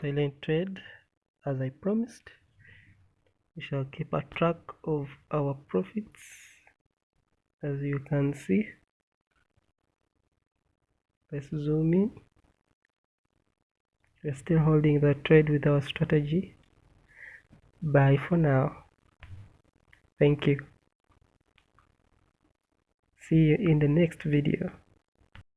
silent trade as I promised. We shall keep a track of our profits as you can see. Let's zoom in. We're still holding the trade with our strategy. Bye for now. Thank you. See you in the next video.